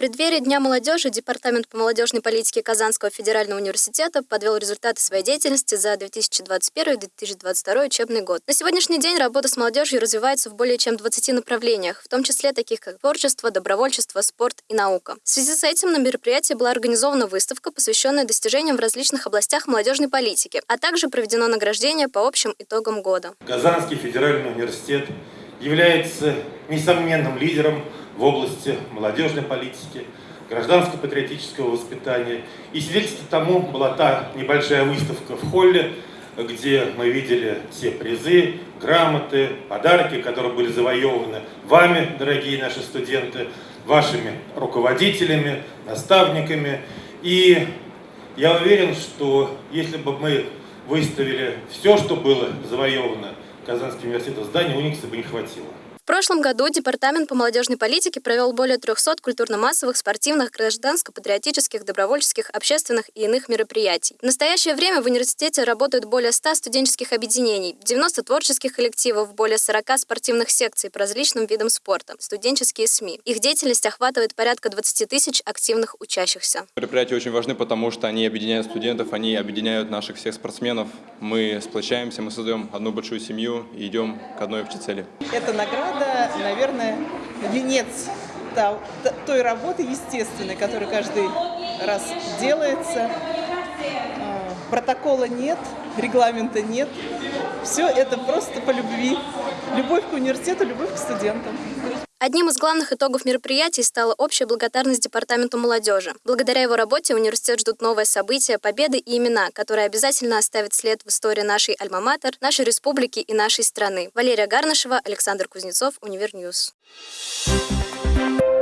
преддверии Дня молодежи Департамент по молодежной политике Казанского федерального университета подвел результаты своей деятельности за 2021-2022 учебный год. На сегодняшний день работа с молодежью развивается в более чем 20 направлениях, в том числе таких как творчество, добровольчество, спорт и наука. В связи с этим на мероприятии была организована выставка, посвященная достижениям в различных областях молодежной политики, а также проведено награждение по общим итогам года. Казанский федеральный университет является несомненным лидером в области молодежной политики, гражданско-патриотического воспитания. И свидетельством тому была та небольшая выставка в холле, где мы видели все призы, грамоты, подарки, которые были завоеваны вами, дорогие наши студенты, вашими руководителями, наставниками. И я уверен, что если бы мы выставили все, что было завоевано Казанским университетом зданий, Уникса бы не хватило. В прошлом году Департамент по молодежной политике провел более 300 культурно-массовых, спортивных, гражданско-патриотических, добровольческих, общественных и иных мероприятий. В настоящее время в университете работают более 100 студенческих объединений, 90 творческих коллективов, более 40 спортивных секций по различным видам спорта, студенческие СМИ. Их деятельность охватывает порядка 20 тысяч активных учащихся. Мероприятия очень важны, потому что они объединяют студентов, они объединяют наших всех спортсменов. Мы сплочаемся, мы создаем одну большую семью и идем к одной общей цели. Это награда это, наверное, венец той работы естественной, которая каждый раз делается. Протокола нет, регламента нет. Все это просто по любви. Любовь к университету, любовь к студентам. Одним из главных итогов мероприятий стала общая благодарность Департаменту молодежи. Благодаря его работе университет ждут новые события, победы и имена, которые обязательно оставят след в истории нашей альма-матер, нашей республики и нашей страны. Валерия Гарнышева, Александр Кузнецов, Univer News. Thank